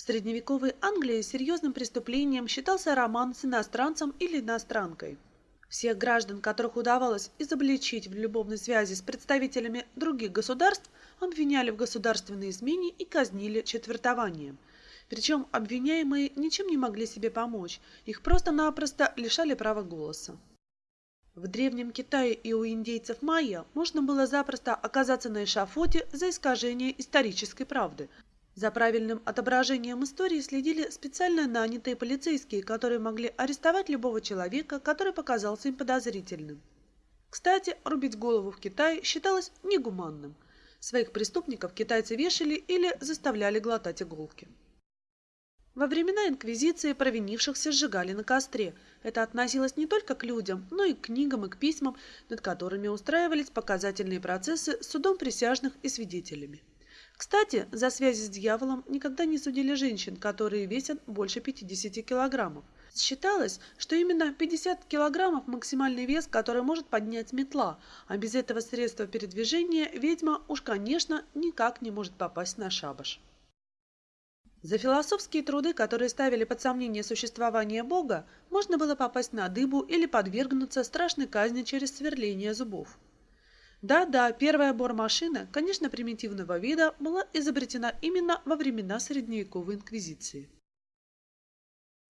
В средневековой Англии серьезным преступлением считался роман с иностранцем или иностранкой. Всех граждан, которых удавалось изобличить в любовной связи с представителями других государств, обвиняли в государственной измене и казнили четвертованием. Причем обвиняемые ничем не могли себе помочь, их просто-напросто лишали права голоса. В Древнем Китае и у индейцев майя можно было запросто оказаться на эшафоте за искажение исторической правды. За правильным отображением истории следили специально нанятые полицейские, которые могли арестовать любого человека, который показался им подозрительным. Кстати, рубить голову в Китае считалось негуманным. Своих преступников китайцы вешали или заставляли глотать иголки. Во времена Инквизиции провинившихся сжигали на костре. Это относилось не только к людям, но и к книгам и к письмам, над которыми устраивались показательные процессы с судом присяжных и свидетелями. Кстати, за связи с дьяволом никогда не судили женщин, которые весят больше 50 килограммов. Считалось, что именно 50 килограммов – максимальный вес, который может поднять метла, а без этого средства передвижения ведьма уж, конечно, никак не может попасть на шабаш. За философские труды, которые ставили под сомнение существование Бога, можно было попасть на дыбу или подвергнуться страшной казни через сверление зубов. Да-да, первая бормашина, конечно, примитивного вида, была изобретена именно во времена средневековой инквизиции.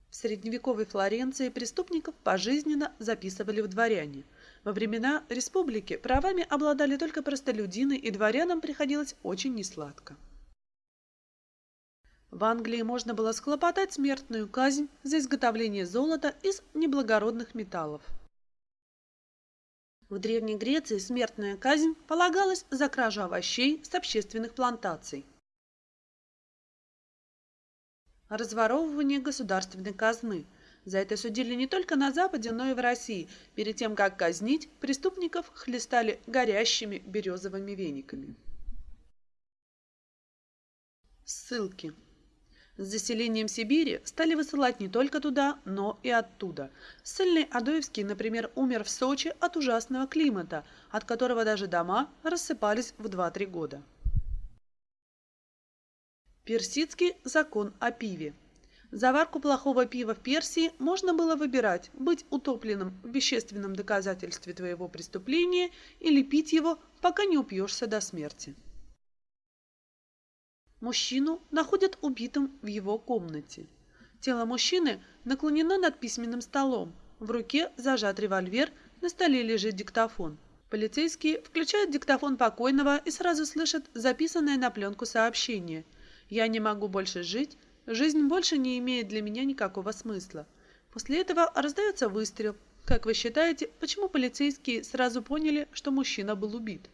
В средневековой Флоренции преступников пожизненно записывали в дворяне. Во времена республики правами обладали только простолюдины, и дворянам приходилось очень несладко. В Англии можно было схлопотать смертную казнь за изготовление золота из неблагородных металлов. В Древней Греции смертная казнь полагалась за кражу овощей с общественных плантаций. Разворовывание государственной казны. За это судили не только на Западе, но и в России. Перед тем, как казнить, преступников хлестали горящими березовыми вениками. Ссылки. С заселением Сибири стали высылать не только туда, но и оттуда. Ссыльный Адоевский, например, умер в Сочи от ужасного климата, от которого даже дома рассыпались в 2-3 года. Персидский закон о пиве. Заварку плохого пива в Персии можно было выбирать, быть утопленным в вещественном доказательстве твоего преступления или пить его, пока не упьешься до смерти. Мужчину находят убитым в его комнате. Тело мужчины наклонено над письменным столом. В руке зажат револьвер, на столе лежит диктофон. Полицейские включают диктофон покойного и сразу слышат записанное на пленку сообщение. «Я не могу больше жить. Жизнь больше не имеет для меня никакого смысла». После этого раздается выстрел. Как вы считаете, почему полицейские сразу поняли, что мужчина был убит?